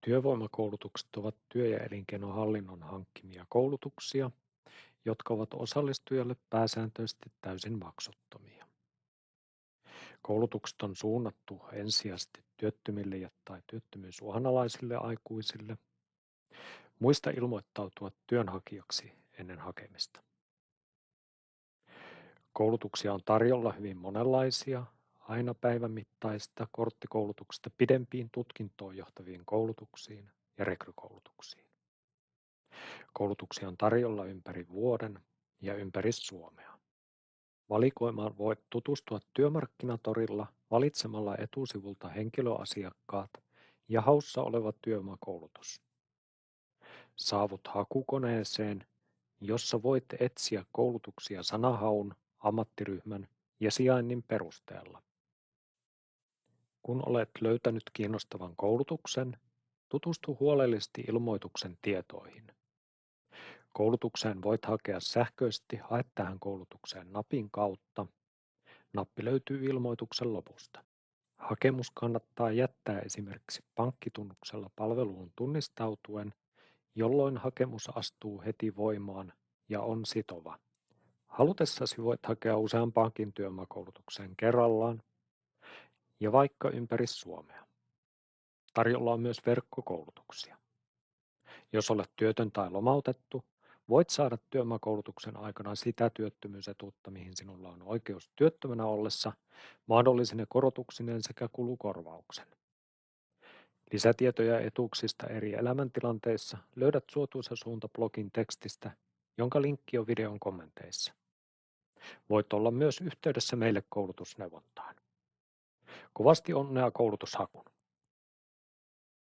Työvoimakoulutukset ovat työ- ja elinkeinohallinnon hankkimia koulutuksia, jotka ovat osallistujille pääsääntöisesti täysin maksuttomia. Koulutukset on suunnattu ensisijaisesti työttömille ja tai työttömyysuhanalaisille aikuisille. Muista ilmoittautua työnhakijaksi ennen hakemista. Koulutuksia on tarjolla hyvin monenlaisia, aina päivän mittaista korttikoulutuksesta pidempiin tutkintoon johtaviin koulutuksiin ja rekrykoulutuksiin. Koulutuksia on tarjolla ympäri vuoden ja ympäri Suomea. Valikoimaan voit tutustua työmarkkinatorilla valitsemalla etusivulta henkilöasiakkaat ja haussa oleva työvoimakoulutus. Saavut hakukoneeseen, jossa voit etsiä koulutuksia sanahaun, ammattiryhmän ja sijainnin perusteella. Kun olet löytänyt kiinnostavan koulutuksen, tutustu huolellisesti ilmoituksen tietoihin. Koulutukseen voit hakea sähköisesti Hae tähän koulutukseen napin kautta. Nappi löytyy ilmoituksen lopusta. Hakemus kannattaa jättää esimerkiksi pankkitunnuksella palveluun tunnistautuen, jolloin hakemus astuu heti voimaan ja on sitova. Halutessasi voit hakea useampaankin työvoimakoulutukseen kerrallaan ja vaikka ympäri Suomea. Tarjolla on myös verkkokoulutuksia. Jos olet työtön tai lomautettu, voit saada työvoimakoulutuksen aikana sitä työttömyysetuutta, mihin sinulla on oikeus työttömänä ollessa, mahdollisine korotuksineen sekä kulukorvauksen. Lisätietoja etuuksista eri elämäntilanteissa löydät suotuisa suunta blogin tekstistä, jonka linkki on videon kommenteissa. Voit olla myös yhteydessä meille koulutusneuvontaan. Kovasti onnea koulutushakun!